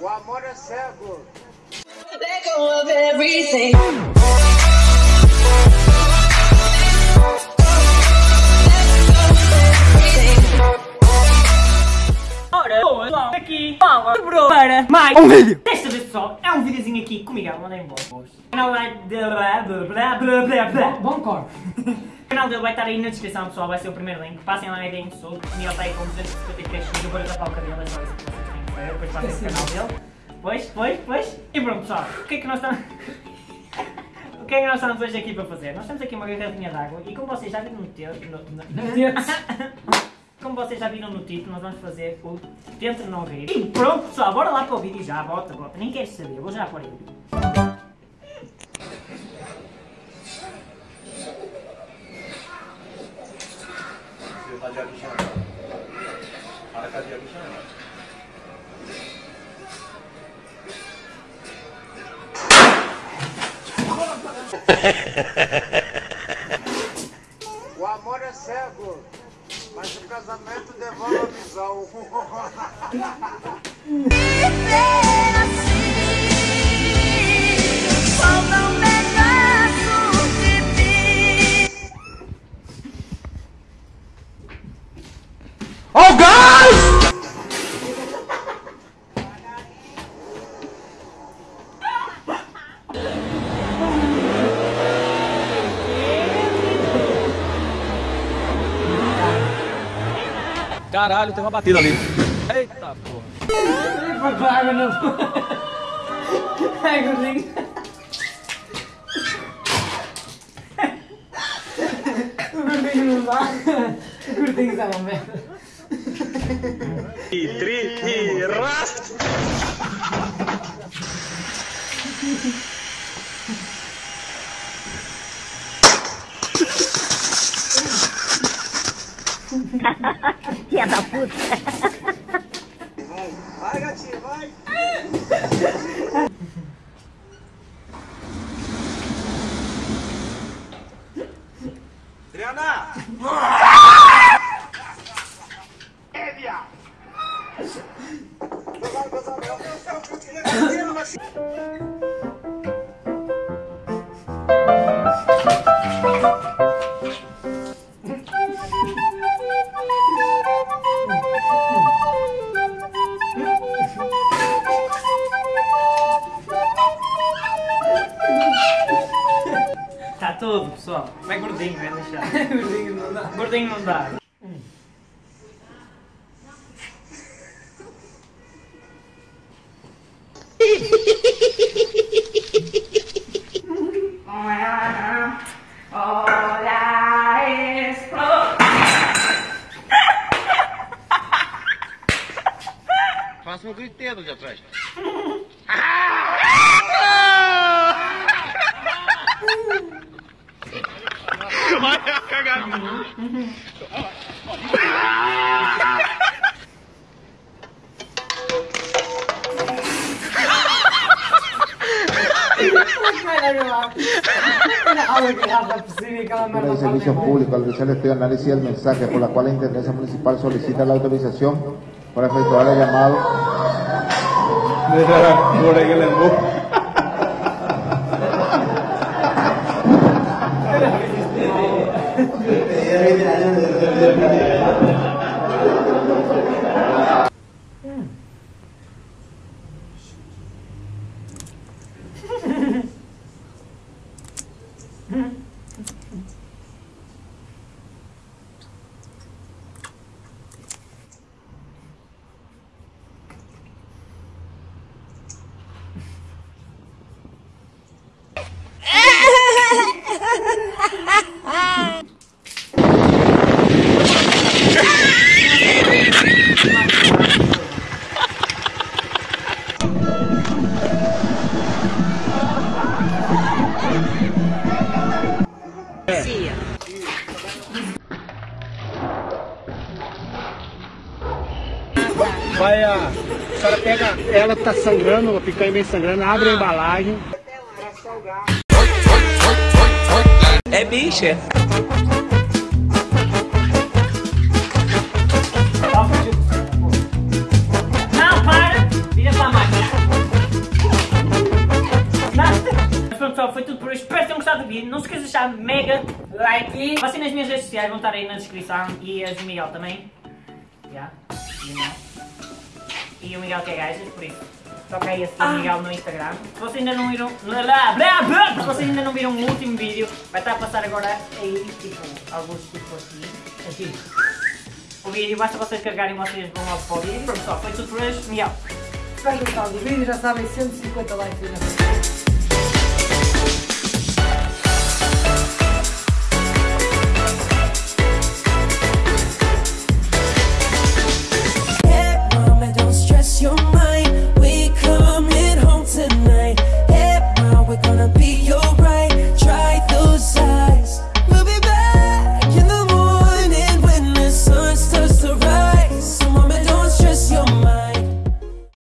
O amor é cego. Let go of everything. Ora, boa, pessoal, aqui, Paula, quebrou para mais um vídeo. Desta vez, pessoal, é um videozinho aqui com o Miguel, mandei um bom. O canal vai... blá, blá, blá, blá, blá, blá. Bom corte. O canal dele vai estar aí na descrição, pessoal, vai ser o primeiro link. Passem lá e deem solto. O Miguel está aí com 253 seguidores, eu vou tapar o cabelo, é só isso que vocês têm que ver. Depois passem o canal dele. Pois, pois, pois. E pronto, pessoal, o que é que nós estamos... O que é que nós estamos hoje aqui para fazer? Nós temos aqui uma garrafinha de água e como vocês já viram no texto... No, no, como vocês já viram no título, nós vamos fazer o Tenta Não Rir. E pronto, pessoal, bora lá para o vídeo já. Bota, bota. Nem queres saber, vou já pôr O amor é cego. Mas o casamento devolve a visão. Caralho, tem uma batida ali. Eita porra. Foi para a água não. Ai, gordinho. O gordinho não dá. O gordinho está uma merda. Vai, Tudo, pessoal. Vai gordinho, vai deixar. gordinho não dá. Gordinho não dá. Olha isso. Faça um griteiro de atrás. De Servicio Público. Al realizar de análisis del mensaje por la cual la Intendencia Municipal solicita la autorización para efectuar el llamado vai a... A senhora pega, ela tá sangrando, a picanha vem sangrando, abre a embalagem. É bicha. Não, para. Vira pra máquina. Mas, pessoal, foi tudo por hoje. Espero que tenham gostado do vídeo. Não se esqueça de deixar mega like. E vocês nas minhas redes sociais vão estar aí na descrição. E as do Miguel também. Yeah. E o Miguel que é gajas, por isso. Toca aí a seguir o Miguel no Instagram. Se vocês ainda não viram. Blá, Se vocês ainda não viram o último vídeo, vai estar a passar agora aí, tipo, alguns tipo aqui. Aqui. O vídeo, basta vocês carregarem vocês vão logo para o vídeo. Pronto, só, foi tudo por hoje. Miguel. Se vai gostar do vídeo, já sabem, 150 likes frente.